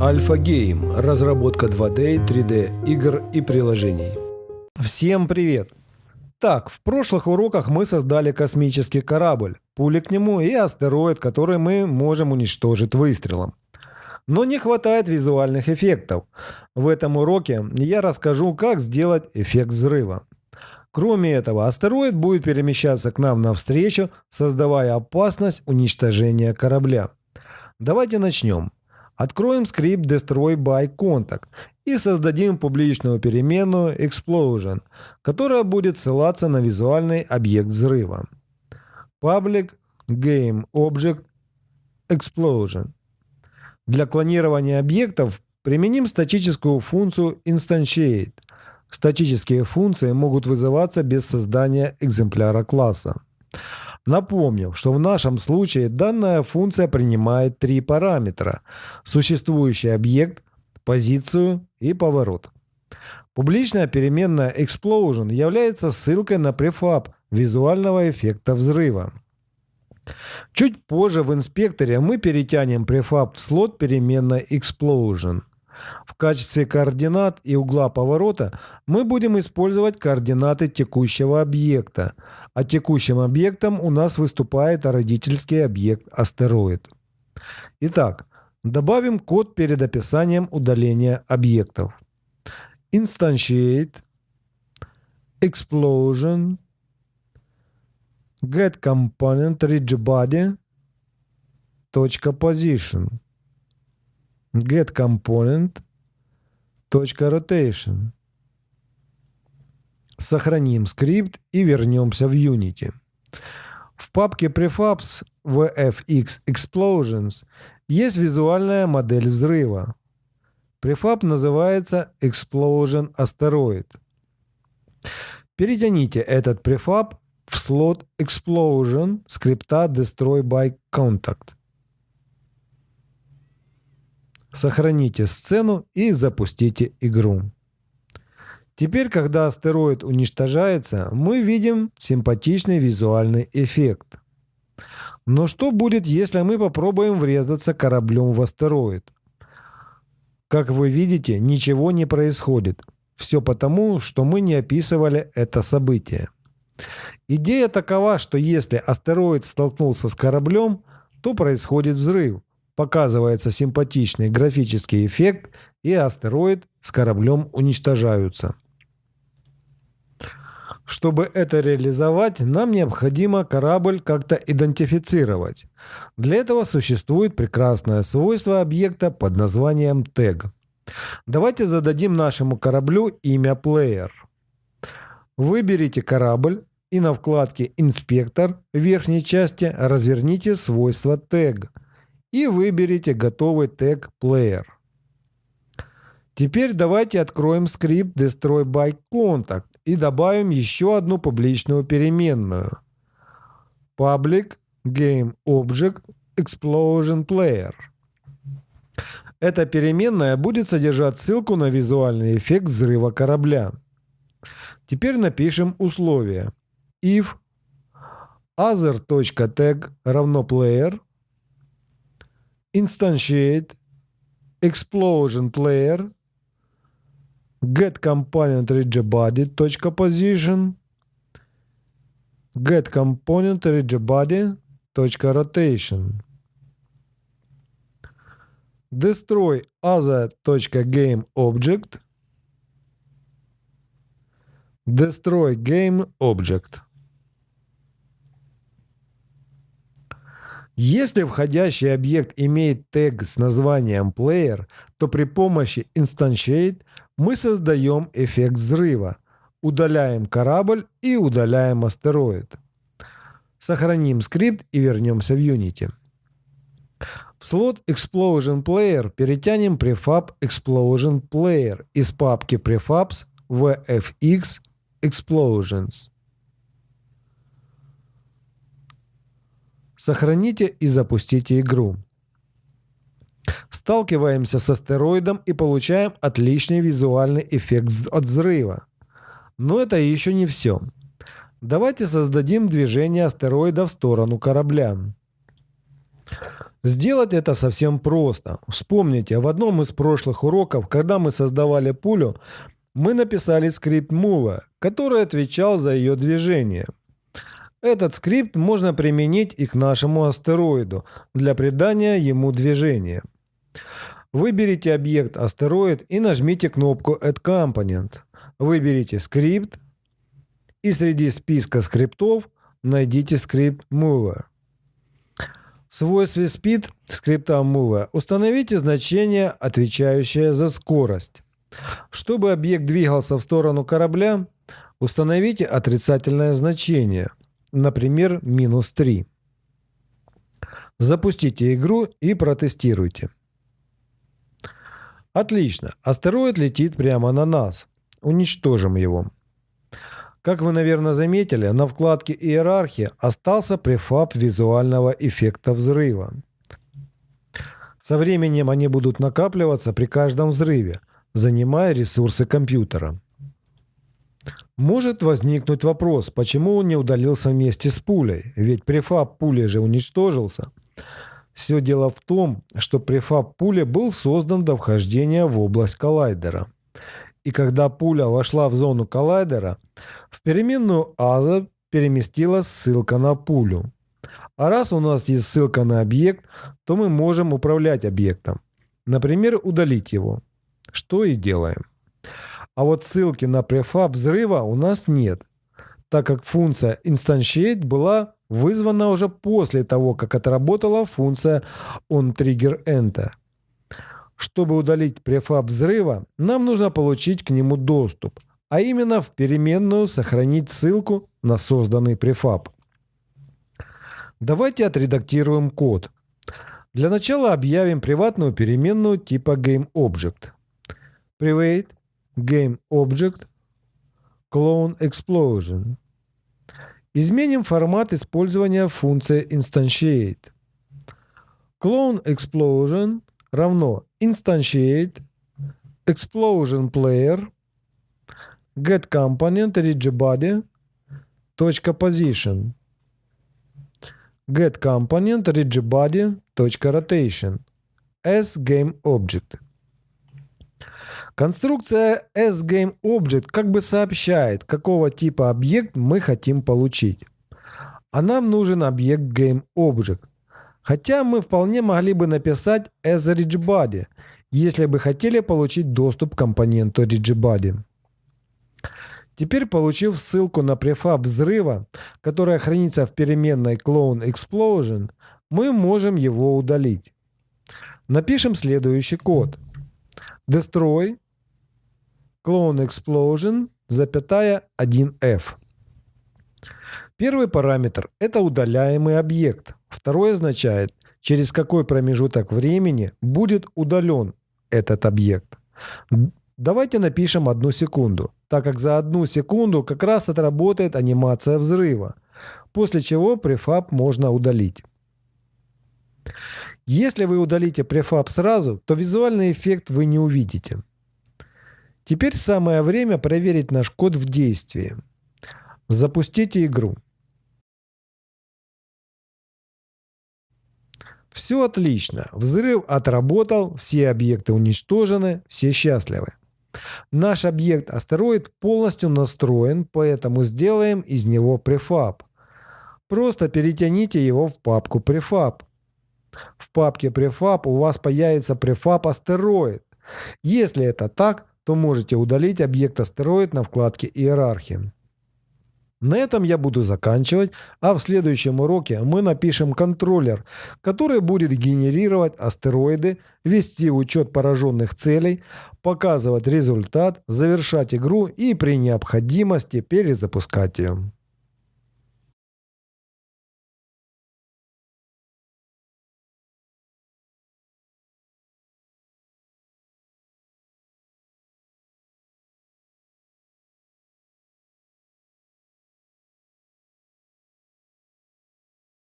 Альфа Гейм. Разработка 2D, 3D игр и приложений. Всем привет! Так, в прошлых уроках мы создали космический корабль, пули к нему и астероид, который мы можем уничтожить выстрелом. Но не хватает визуальных эффектов. В этом уроке я расскажу, как сделать эффект взрыва. Кроме этого, астероид будет перемещаться к нам навстречу, создавая опасность уничтожения корабля. Давайте начнем. Откроем скрипт Destroy by Contact и создадим публичную переменную Explosion, которая будет ссылаться на визуальный объект взрыва. Public Game Object Explosion. Для клонирования объектов применим статическую функцию Instantiate. Статические функции могут вызываться без создания экземпляра класса. Напомню, что в нашем случае данная функция принимает три параметра – существующий объект, позицию и поворот. Публичная переменная Explosion является ссылкой на префаб визуального эффекта взрыва. Чуть позже в инспекторе мы перетянем префаб в слот переменной explosion. В качестве координат и угла поворота мы будем использовать координаты текущего объекта, а текущим объектом у нас выступает родительский объект астероид. Итак, добавим код перед описанием удаления объектов. Instantiate explosion get position get component rotation Сохраним скрипт и вернемся в Unity. В папке prefabs VFX Explosions есть визуальная модель взрыва. Префаб называется Explosion Asteroid. Перетяните этот префаб в слот Explosion скрипта Destroy by Contact. Сохраните сцену и запустите игру. Теперь, когда астероид уничтожается, мы видим симпатичный визуальный эффект. Но что будет, если мы попробуем врезаться кораблем в астероид? Как вы видите, ничего не происходит. Все потому, что мы не описывали это событие. Идея такова, что если астероид столкнулся с кораблем, то происходит взрыв, показывается симпатичный графический эффект, и астероид с кораблем уничтожаются. Чтобы это реализовать, нам необходимо корабль как-то идентифицировать. Для этого существует прекрасное свойство объекта под названием тег. Давайте зададим нашему кораблю имя Player. Выберите корабль, и на вкладке «Инспектор» в верхней части разверните свойство тег и выберите готовый тег Player. Теперь давайте откроем скрипт Destroy by Contact и добавим еще одну публичную переменную. Public Game Object Explosion Player. Эта переменная будет содержать ссылку на визуальный эффект взрыва корабля. Теперь напишем условие if other.tag равно player instantiate explosion player get component body точка position get component body точка rotation destroy other точка game object destroy game object Если входящий объект имеет тег с названием player, то при помощи instantiate мы создаем эффект взрыва, удаляем корабль и удаляем астероид. Сохраним скрипт и вернемся в Unity. В слот Explosion Player перетянем prefab Explosion Player из папки prefabs VFX Explosions. Сохраните и запустите игру. Сталкиваемся с астероидом и получаем отличный визуальный эффект от взрыва. Но это еще не все. Давайте создадим движение астероида в сторону корабля. Сделать это совсем просто. Вспомните, в одном из прошлых уроков, когда мы создавали пулю, мы написали скрипт Mover, который отвечал за ее движение. Этот скрипт можно применить и к нашему астероиду для придания ему движения. Выберите объект астероид и нажмите кнопку Add Component. Выберите скрипт и среди списка скриптов найдите скрипт Mover. В свойстве speed скрипта Mover установите значение, отвечающее за скорость. Чтобы объект двигался в сторону корабля, установите отрицательное значение, например, минус 3. Запустите игру и протестируйте. Отлично, астероид летит прямо на нас. Уничтожим его. Как вы, наверное, заметили, на вкладке «Иерархия» остался префаб визуального эффекта взрыва. Со временем они будут накапливаться при каждом взрыве, занимая ресурсы компьютера. Может возникнуть вопрос, почему он не удалился вместе с пулей, ведь префаб пули же уничтожился. Все дело в том, что префаб пули был создан до вхождения в область коллайдера. И когда пуля вошла в зону коллайдера, в переменную аза переместилась ссылка на пулю. А раз у нас есть ссылка на объект, то мы можем управлять объектом. Например, удалить его. Что и делаем. А вот ссылки на префаб взрыва у нас нет, так как функция instantiate была вызвана уже после того, как отработала функция onTriggerEnter. Чтобы удалить префаб взрыва, нам нужно получить к нему доступ, а именно в переменную сохранить ссылку на созданный префаб. Давайте отредактируем код. Для начала объявим приватную переменную типа GameObject. Private GameObject Clone Explosion. Изменим формат использования функции instantiate. Clone Explosion равно instantiate explosion player get component rigibody точка position get component rigibody точка rotation as game object. Конструкция sGameObject как бы сообщает, какого типа объект мы хотим получить. А нам нужен объект GameObject. Хотя мы вполне могли бы написать asRigBody, если бы хотели получить доступ к компоненту RigBody. Теперь, получив ссылку на префаб взрыва, которая хранится в переменной clone explosion, мы можем его удалить. Напишем следующий код. Destroy clone explosion, запятая 1f. Первый параметр – это удаляемый объект. Второй означает, через какой промежуток времени будет удален этот объект. Давайте напишем одну секунду, так как за одну секунду как раз отработает анимация взрыва, после чего префаб можно удалить. Если вы удалите префаб сразу, то визуальный эффект вы не увидите. Теперь самое время проверить наш код в действии. Запустите игру. Все отлично. Взрыв отработал, все объекты уничтожены, все счастливы. Наш объект астероид полностью настроен, поэтому сделаем из него префаб. Просто перетяните его в папку префаб. В папке префаб у вас появится префаб астероид. Если это так, то можете удалить объект астероид на вкладке «Иерархия». На этом я буду заканчивать, а в следующем уроке мы напишем контроллер, который будет генерировать астероиды, вести учет пораженных целей, показывать результат, завершать игру и при необходимости перезапускать ее.